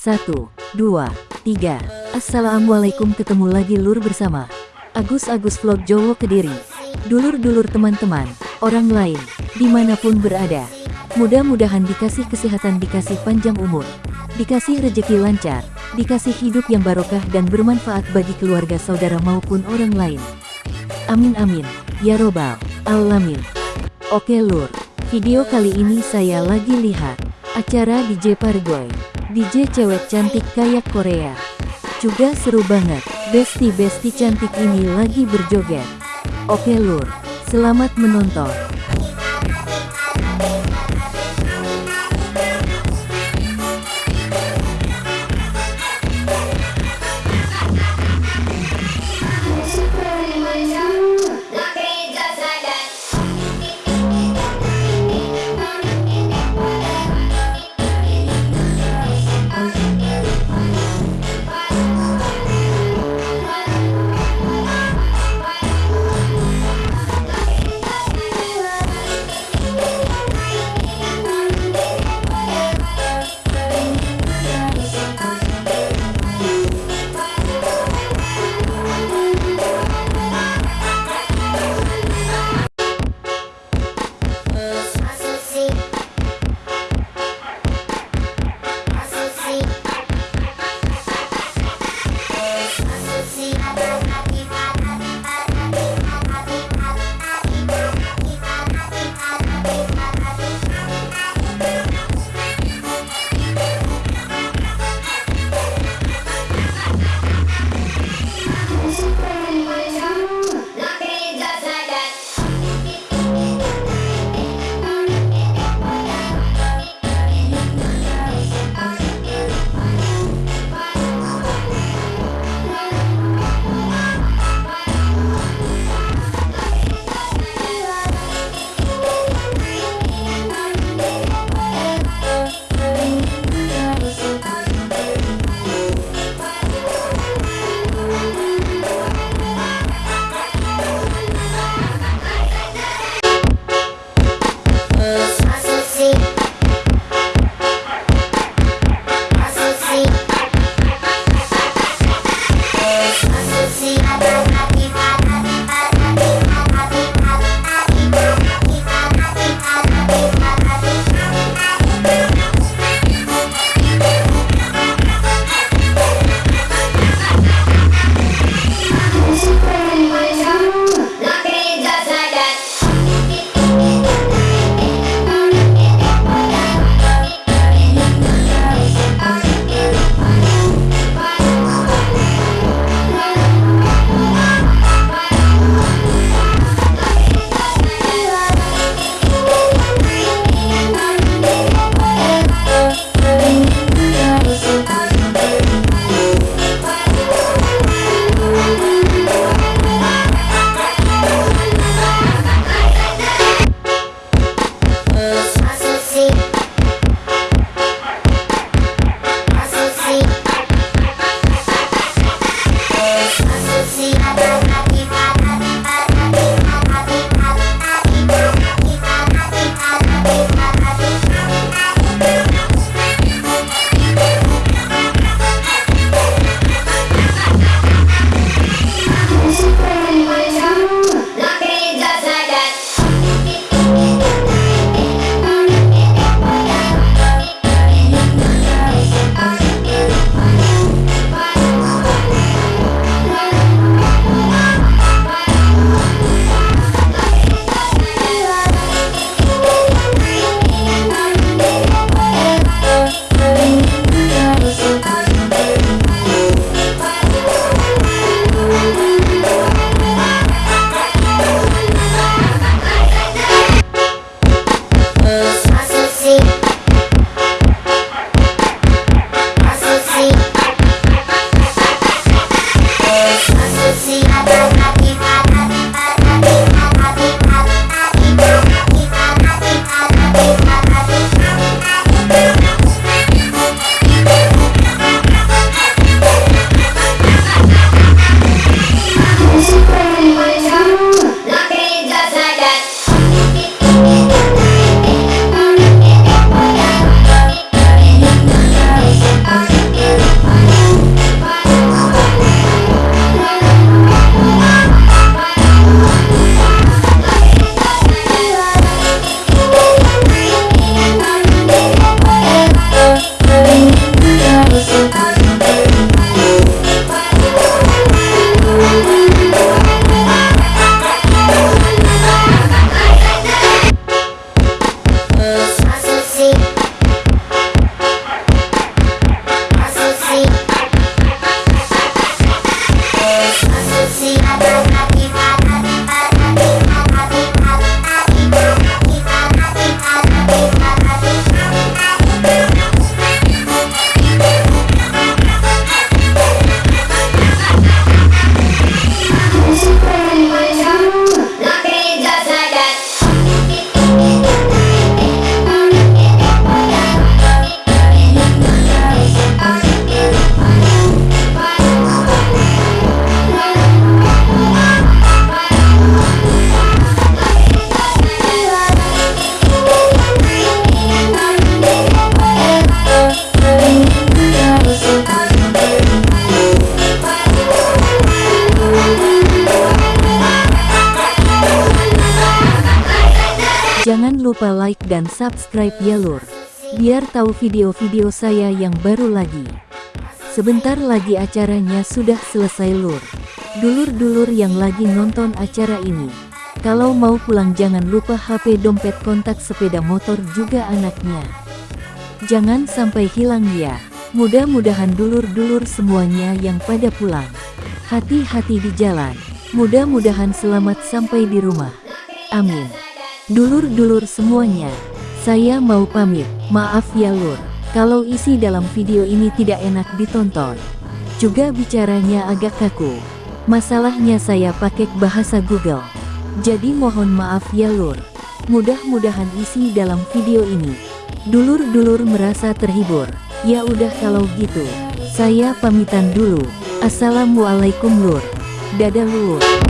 Satu, dua, tiga. Assalamualaikum ketemu lagi lur bersama Agus Agus Vlog Jowo Kediri. Dulur-dulur teman-teman, orang lain, di mana pun berada. Mudah-mudahan dikasih kesehatan, dikasih panjang umur, dikasih rejeki lancar, dikasih hidup yang barokah dan bermanfaat bagi keluarga saudara maupun orang lain. Amin amin, ya robbal alamin. Oke lur, video kali ini saya lagi lihat acara DJ Pargoy. DJ cewek cantik kayak Korea. Juga seru banget, besti-besti cantik ini lagi berjoget. Oke lur, selamat menonton. Yes. Like dan subscribe ya lur. Biar tahu video-video saya yang baru lagi. Sebentar lagi acaranya sudah selesai lur. Dulur-dulur yang lagi nonton acara ini. Kalau mau pulang jangan lupa HP dompet kontak sepeda motor juga anaknya. Jangan sampai hilang ya. Mudah-mudahan dulur-dulur semuanya yang pada pulang. Hati-hati di jalan. Mudah-mudahan selamat sampai di rumah. Amin. Dulur-dulur semuanya. Saya mau pamit. Maaf ya lur. Kalau isi dalam video ini tidak enak ditonton. Juga bicaranya agak kaku. Masalahnya saya pakai bahasa Google. Jadi mohon maaf ya lur. Mudah-mudahan isi dalam video ini. Dulur-dulur merasa terhibur. Ya udah kalau gitu. Saya pamitan dulu. Assalamualaikum lur. Dadah lur.